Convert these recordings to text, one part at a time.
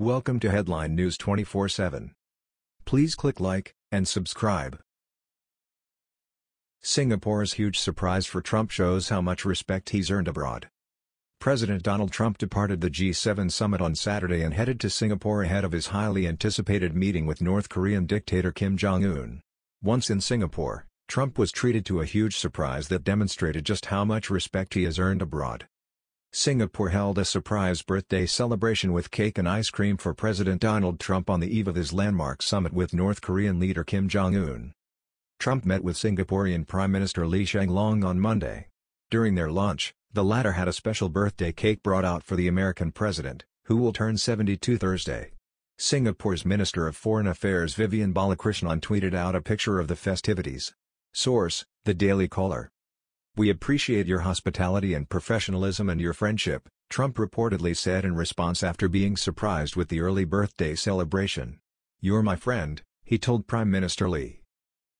Welcome to Headline News 24/7. Please click like and subscribe. Singapore's huge surprise for Trump shows how much respect he's earned abroad. President Donald Trump departed the G7 summit on Saturday and headed to Singapore ahead of his highly anticipated meeting with North Korean dictator Kim Jong-un. Once in Singapore, Trump was treated to a huge surprise that demonstrated just how much respect he has earned abroad. Singapore held a surprise birthday celebration with cake and ice cream for President Donald Trump on the eve of his landmark summit with North Korean leader Kim Jong-un. Trump met with Singaporean Prime Minister Lee Hsien Loong on Monday. During their lunch, the latter had a special birthday cake brought out for the American president, who will turn 72 Thursday. Singapore's Minister of Foreign Affairs Vivian Balakrishnan tweeted out a picture of the festivities. Source, The Daily Caller. We appreciate your hospitality and professionalism and your friendship, Trump reportedly said in response after being surprised with the early birthday celebration. You're my friend, he told Prime Minister Lee.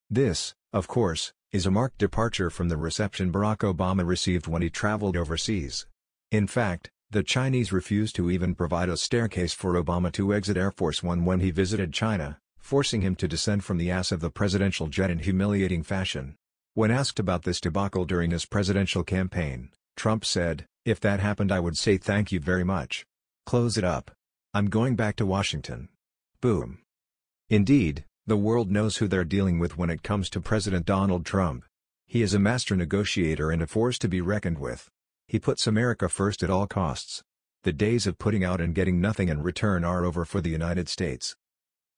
This, of course, is a marked departure from the reception Barack Obama received when he traveled overseas. In fact, the Chinese refused to even provide a staircase for Obama to exit Air Force One when he visited China, forcing him to descend from the ass of the presidential jet in humiliating fashion. When asked about this debacle during his presidential campaign, Trump said, If that happened I would say thank you very much. Close it up. I'm going back to Washington. Boom. Indeed, the world knows who they're dealing with when it comes to President Donald Trump. He is a master negotiator and a force to be reckoned with. He puts America first at all costs. The days of putting out and getting nothing in return are over for the United States.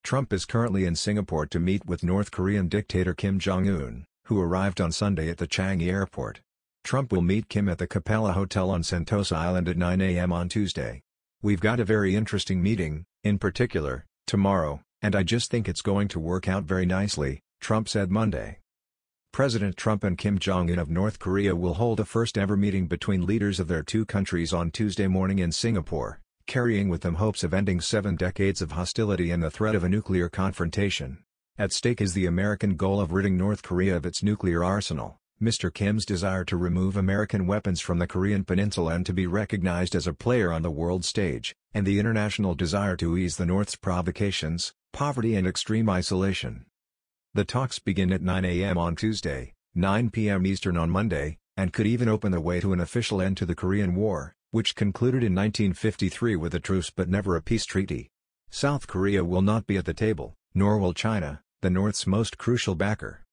Trump is currently in Singapore to meet with North Korean dictator Kim Jong-un who arrived on Sunday at the Changi airport. Trump will meet Kim at the Capella Hotel on Sentosa Island at 9 a.m. on Tuesday. We've got a very interesting meeting, in particular, tomorrow, and I just think it's going to work out very nicely, Trump said Monday. President Trump and Kim Jong-un of North Korea will hold a first-ever meeting between leaders of their two countries on Tuesday morning in Singapore, carrying with them hopes of ending seven decades of hostility and the threat of a nuclear confrontation. At stake is the American goal of ridding North Korea of its nuclear arsenal, Mr. Kim's desire to remove American weapons from the Korean peninsula and to be recognized as a player on the world stage, and the international desire to ease the North's provocations, poverty and extreme isolation. The talks begin at 9 a.m. on Tuesday, 9 p.m. Eastern on Monday, and could even open the way to an official end to the Korean War, which concluded in 1953 with a truce but never a peace treaty. South Korea will not be at the table, nor will China, the North's most crucial backer.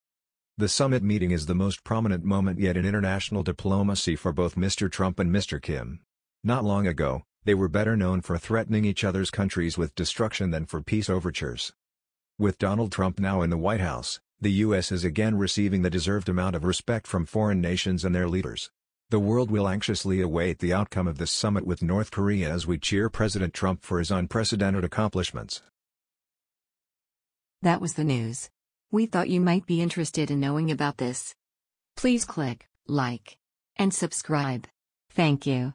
The summit meeting is the most prominent moment yet in international diplomacy for both Mr. Trump and Mr. Kim. Not long ago, they were better known for threatening each other's countries with destruction than for peace overtures. With Donald Trump now in the White House, the U.S. is again receiving the deserved amount of respect from foreign nations and their leaders. The world will anxiously await the outcome of this summit with North Korea as we cheer President Trump for his unprecedented accomplishments. That was the news. We thought you might be interested in knowing about this. Please click like and subscribe. Thank you.